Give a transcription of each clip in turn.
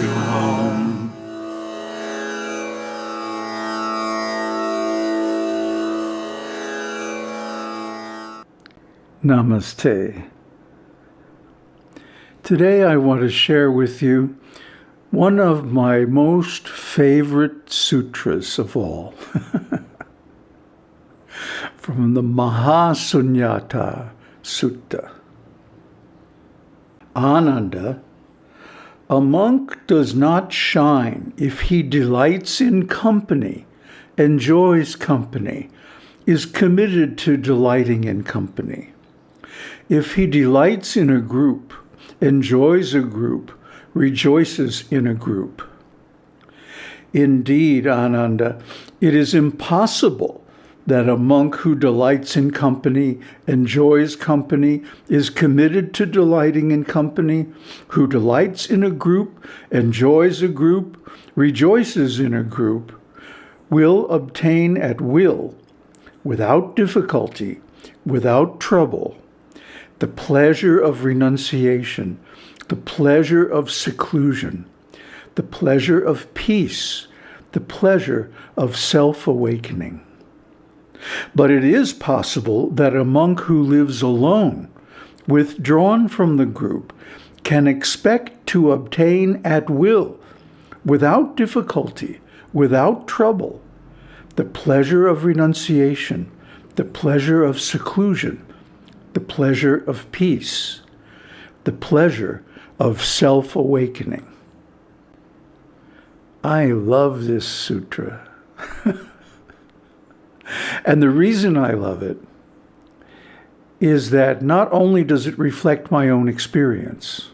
you home. Namaste. Today I want to share with you one of my most favorite sutras of all. From the Mahasunyata Sutta. Ananda, a monk does not shine if he delights in company, enjoys company, is committed to delighting in company. If he delights in a group, enjoys a group, rejoices in a group. Indeed, Ananda, it is impossible that a monk who delights in company, enjoys company, is committed to delighting in company, who delights in a group, enjoys a group, rejoices in a group, will obtain at will, without difficulty, without trouble, the pleasure of renunciation, the pleasure of seclusion, the pleasure of peace, the pleasure of self-awakening. But it is possible that a monk who lives alone, withdrawn from the group, can expect to obtain at will, without difficulty, without trouble, the pleasure of renunciation, the pleasure of seclusion, the pleasure of peace, the pleasure of self-awakening. I love this sutra. and the reason I love it is that not only does it reflect my own experience,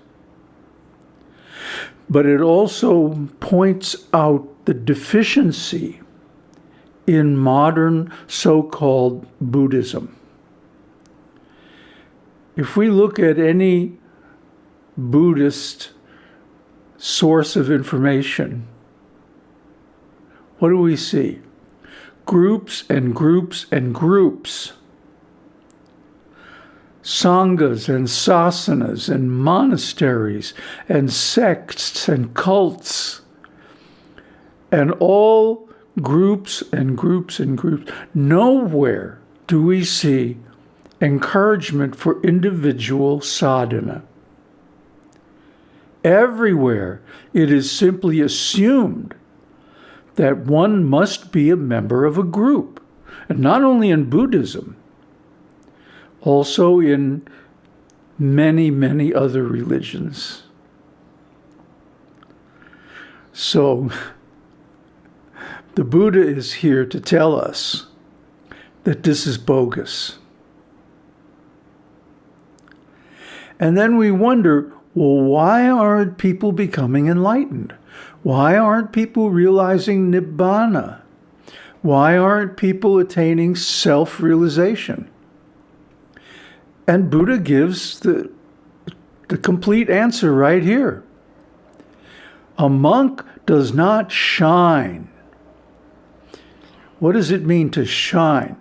but it also points out the deficiency in modern so-called Buddhism. If we look at any Buddhist source of information, what do we see? Groups and groups and groups. Sanghas and sasanas and monasteries and sects and cults and all groups and groups and groups. Nowhere do we see encouragement for individual sadhana. Everywhere it is simply assumed that one must be a member of a group, and not only in Buddhism, also in many, many other religions. So, the Buddha is here to tell us that this is bogus. And then we wonder, well, why aren't people becoming enlightened? Why aren't people realizing Nibbana? Why aren't people attaining self-realization? And Buddha gives the, the complete answer right here. A monk does not shine. What does it mean to shine?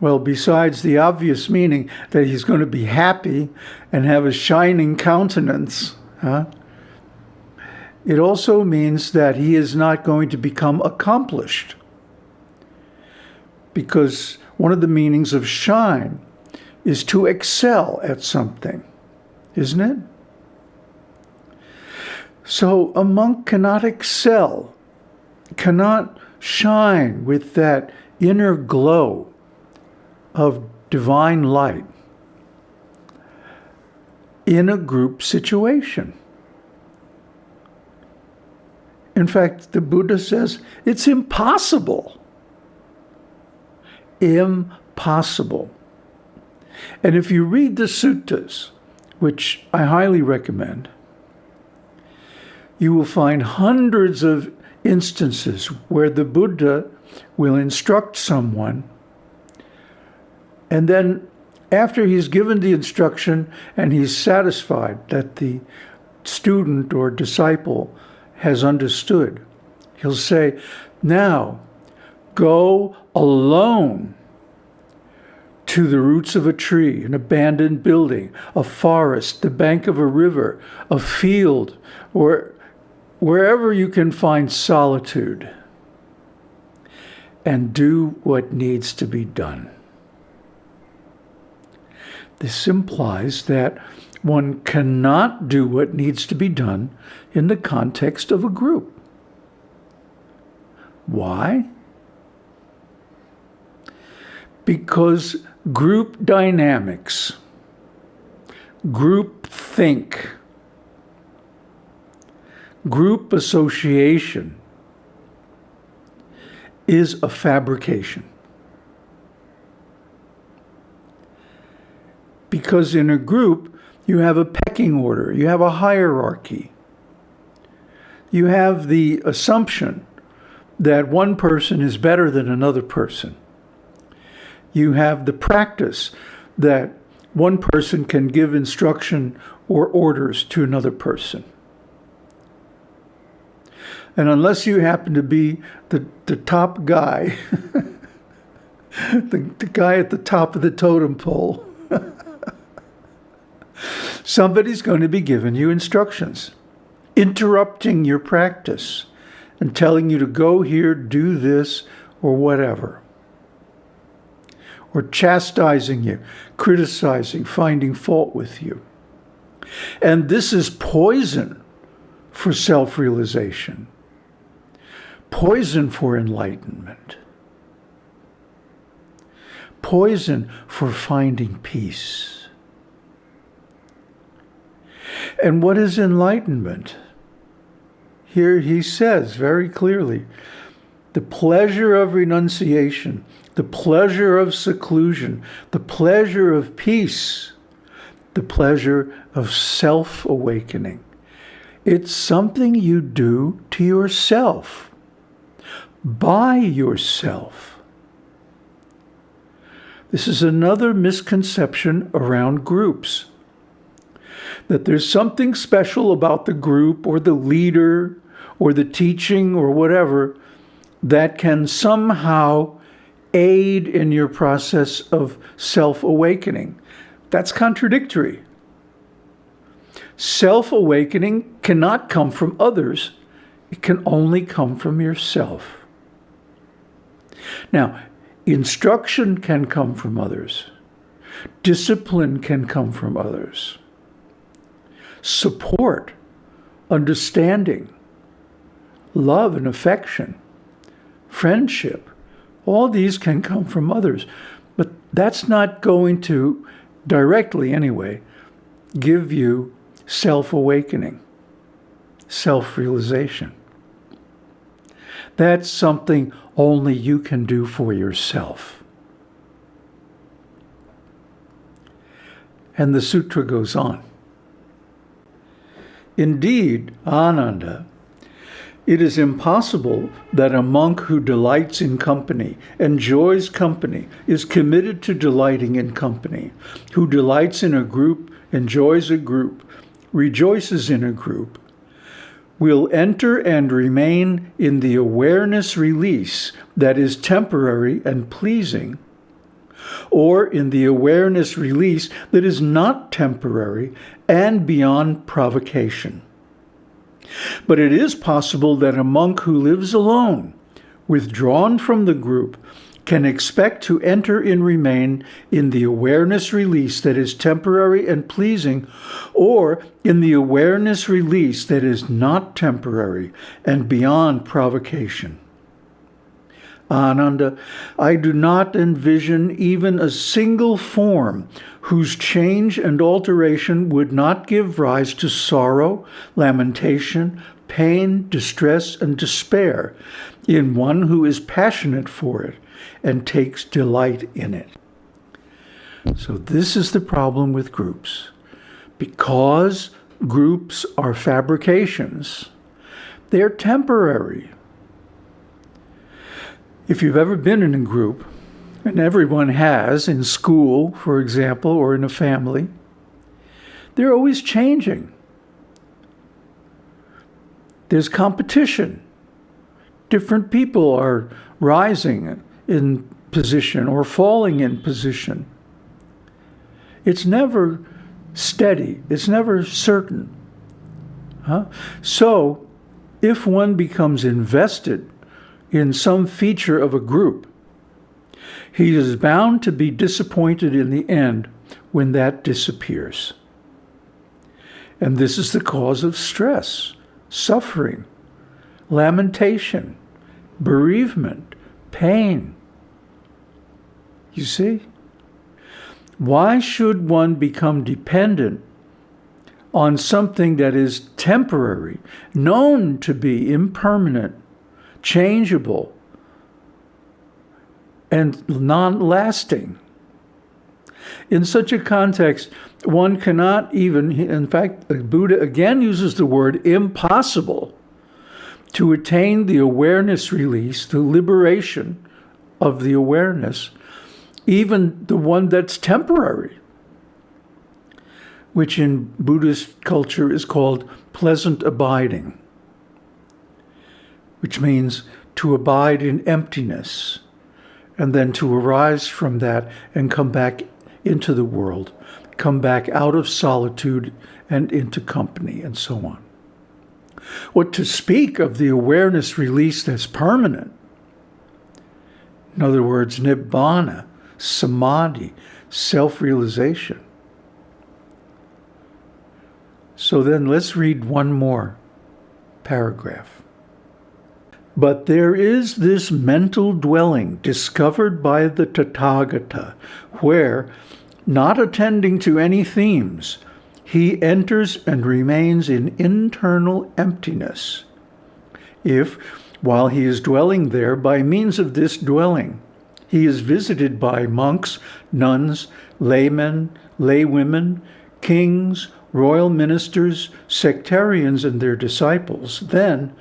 Well, besides the obvious meaning that he's going to be happy and have a shining countenance, huh? It also means that he is not going to become accomplished. Because one of the meanings of shine is to excel at something, isn't it? So a monk cannot excel, cannot shine with that inner glow of divine light in a group situation. In fact, the Buddha says it's impossible. Impossible. And if you read the suttas, which I highly recommend, you will find hundreds of instances where the Buddha will instruct someone and then after he's given the instruction and he's satisfied that the student or disciple has understood, he'll say, now go alone to the roots of a tree, an abandoned building, a forest, the bank of a river, a field, or wherever you can find solitude and do what needs to be done. This implies that one cannot do what needs to be done in the context of a group. Why? Because group dynamics, group think, group association is a fabrication. Because in a group, you have a pecking order, you have a hierarchy. You have the assumption that one person is better than another person. You have the practice that one person can give instruction or orders to another person. And unless you happen to be the, the top guy, the, the guy at the top of the totem pole, somebody's going to be giving you instructions, interrupting your practice and telling you to go here, do this, or whatever. Or chastising you, criticizing, finding fault with you. And this is poison for self realization, poison for enlightenment, poison for finding peace. And what is enlightenment? Here he says very clearly the pleasure of renunciation, the pleasure of seclusion, the pleasure of peace, the pleasure of self awakening. It's something you do to yourself, by yourself. This is another misconception around groups that there's something special about the group or the leader or the teaching or whatever that can somehow aid in your process of self awakening. That's contradictory. Self awakening cannot come from others, it can only come from yourself. Now, instruction can come from others, discipline can come from others, support, understanding, love and affection, friendship, all these can come from others. But that's not going to directly, anyway, give you self awakening, self realization. That's something only you can do for yourself. And the sutra goes on. Indeed, Ananda it is impossible that a monk who delights in company, enjoys company, is committed to delighting in company, who delights in a group, enjoys a group, rejoices in a group, will enter and remain in the awareness release that is temporary and pleasing, or in the awareness release that is not temporary and beyond provocation. But it is possible that a monk who lives alone, withdrawn from the group, can expect to enter and remain in the awareness release that is temporary and pleasing, or in the awareness release that is not temporary and beyond provocation. Ananda, I do not envision even a single form whose change and alteration would not give rise to sorrow, lamentation, pain, distress, and despair in one who is passionate for it and takes delight in it. So this is the problem with groups. Because groups are fabrications, they're temporary. If you've ever been in a group, and everyone has in school, for example, or in a family, they're always changing. There's competition. Different people are rising in position or falling in position. It's never steady, it's never certain. Huh? So, if one becomes invested in some feature of a group, he is bound to be disappointed in the end when that disappears. And this is the cause of stress, suffering, lamentation, bereavement, pain. You see? Why should one become dependent on something that is temporary, known to be impermanent, changeable, and non-lasting? In such a context, one cannot even, in fact, Buddha again uses the word impossible to attain the awareness release, the liberation of the awareness, even the one that's temporary, which in Buddhist culture is called pleasant abiding, which means to abide in emptiness and then to arise from that and come back into the world, come back out of solitude and into company and so on. What to speak of the awareness released as permanent, in other words, nibbana, samadhi, self-realization. So then let's read one more paragraph. But there is this mental dwelling discovered by the Tathagata, where, not attending to any themes, he enters and remains in internal emptiness. If, while he is dwelling there, by means of this dwelling, he is visited by monks, nuns, laymen, laywomen, kings, royal ministers, sectarians and their disciples, then,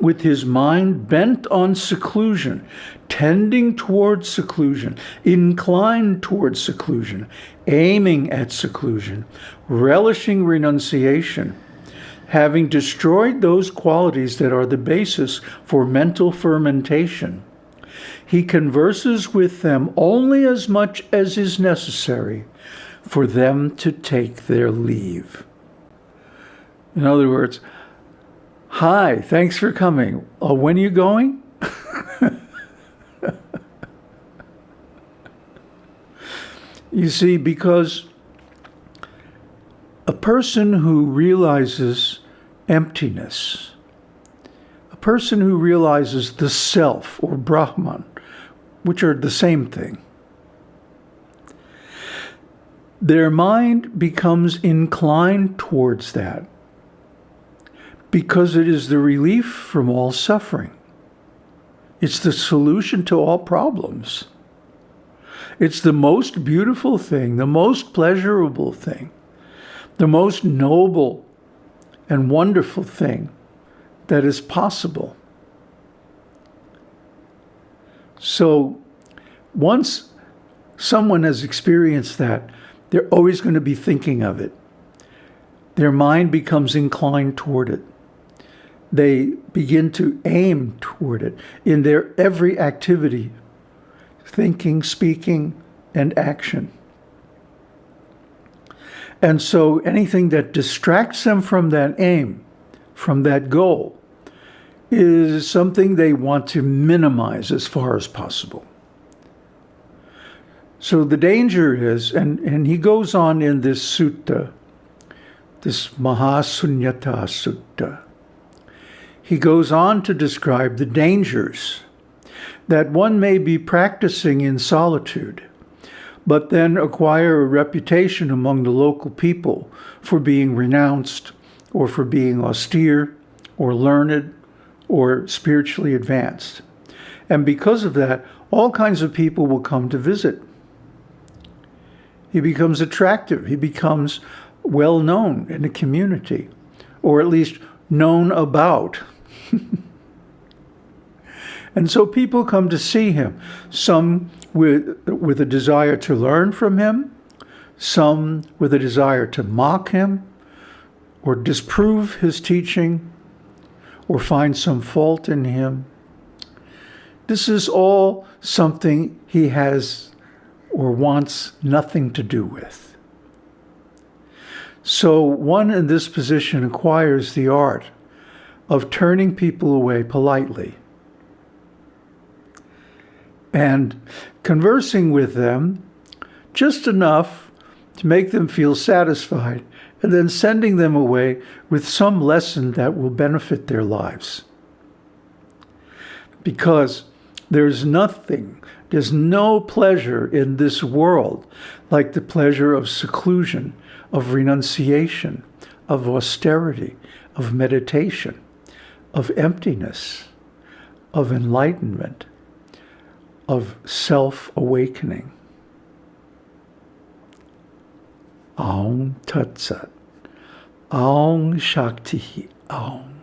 with his mind bent on seclusion, tending towards seclusion, inclined towards seclusion, aiming at seclusion, relishing renunciation, having destroyed those qualities that are the basis for mental fermentation. He converses with them only as much as is necessary for them to take their leave. In other words, hi, thanks for coming. Uh, when are you going? you see, because a person who realizes emptiness, a person who realizes the self or Brahman, which are the same thing, their mind becomes inclined towards that because it is the relief from all suffering. It's the solution to all problems. It's the most beautiful thing, the most pleasurable thing the most noble and wonderful thing that is possible. So once someone has experienced that, they're always going to be thinking of it. Their mind becomes inclined toward it. They begin to aim toward it in their every activity, thinking, speaking, and action. And so anything that distracts them from that aim, from that goal, is something they want to minimize as far as possible. So the danger is, and, and he goes on in this sutta, this Mahasunyata Sutta, he goes on to describe the dangers that one may be practicing in solitude but then acquire a reputation among the local people for being renounced or for being austere or learned or spiritually advanced. And because of that, all kinds of people will come to visit. He becomes attractive. He becomes well known in the community, or at least known about. and so people come to see him. Some with, with a desire to learn from him, some with a desire to mock him or disprove his teaching or find some fault in him. This is all something he has or wants nothing to do with. So one in this position acquires the art of turning people away politely and conversing with them just enough to make them feel satisfied, and then sending them away with some lesson that will benefit their lives. Because there's nothing, there's no pleasure in this world like the pleasure of seclusion, of renunciation, of austerity, of meditation, of emptiness, of enlightenment, of self-awakening. Aum Tat Sat. Aum Shakti Aum.